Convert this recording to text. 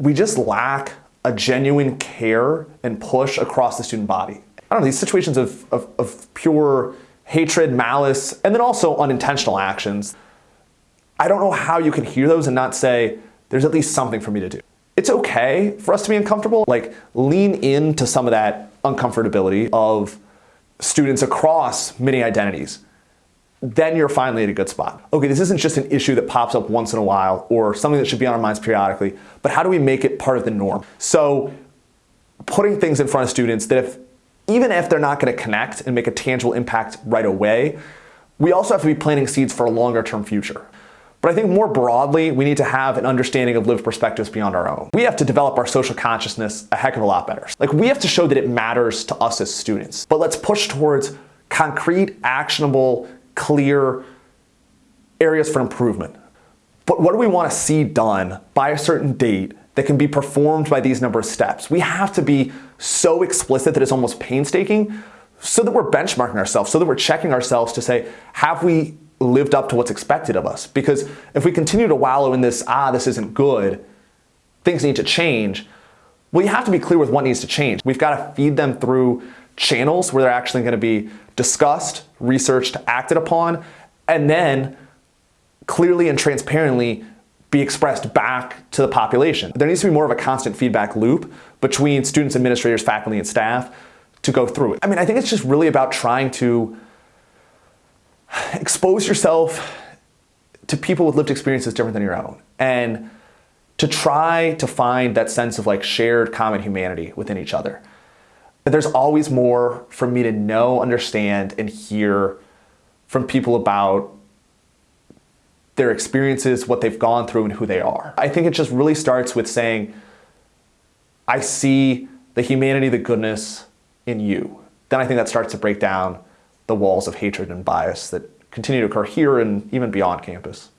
we just lack a genuine care and push across the student body. I don't know, these situations of, of, of pure hatred, malice, and then also unintentional actions, I don't know how you can hear those and not say, there's at least something for me to do. It's okay for us to be uncomfortable. Like lean into some of that uncomfortability of students across many identities. Then you're finally at a good spot. Okay, this isn't just an issue that pops up once in a while or something that should be on our minds periodically, but how do we make it part of the norm? So putting things in front of students that if, even if they're not gonna connect and make a tangible impact right away, we also have to be planting seeds for a longer term future. But I think more broadly, we need to have an understanding of lived perspectives beyond our own. We have to develop our social consciousness a heck of a lot better. Like we have to show that it matters to us as students. But let's push towards concrete, actionable, clear areas for improvement. But what do we want to see done by a certain date that can be performed by these number of steps? We have to be so explicit that it's almost painstaking so that we're benchmarking ourselves, so that we're checking ourselves to say, have we lived up to what's expected of us. Because if we continue to wallow in this, ah, this isn't good, things need to change, well, you have to be clear with what needs to change. We've got to feed them through channels where they're actually going to be discussed, researched, acted upon, and then clearly and transparently be expressed back to the population. There needs to be more of a constant feedback loop between students, administrators, faculty, and staff to go through it. I mean, I think it's just really about trying to expose yourself to people with lived experiences different than your own and to try to find that sense of like shared common humanity within each other. There's always more for me to know, understand, and hear from people about their experiences, what they've gone through, and who they are. I think it just really starts with saying, I see the humanity, the goodness in you. Then I think that starts to break down the walls of hatred and bias that continue to occur here and even beyond campus.